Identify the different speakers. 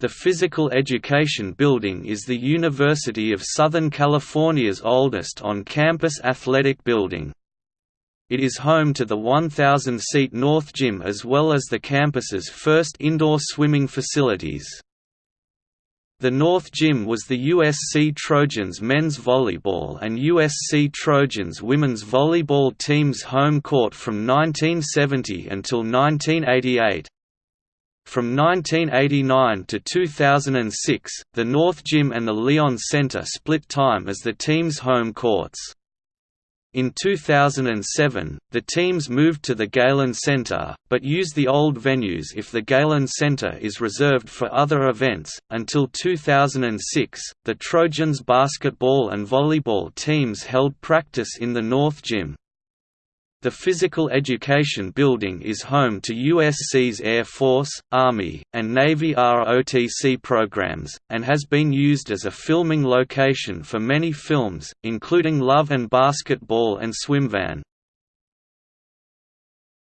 Speaker 1: The Physical Education Building is the University of Southern California's oldest on-campus athletic building. It is home to the 1,000-seat North Gym as well as the campus's first indoor swimming facilities. The North Gym was the USC Trojans men's volleyball and USC Trojans women's volleyball team's home court from 1970 until 1988. From 1989 to 2006, the North Gym and the Lyon Center split time as the team's home courts. In 2007, the teams moved to the Galen Center, but use the old venues if the Galen Center is reserved for other events. Until 2006, the Trojans basketball and volleyball teams held practice in the North Gym. The Physical Education Building is home to USC's Air Force, Army, and Navy ROTC programs, and has been used as a filming location for many films, including Love and Basketball and Swimfan.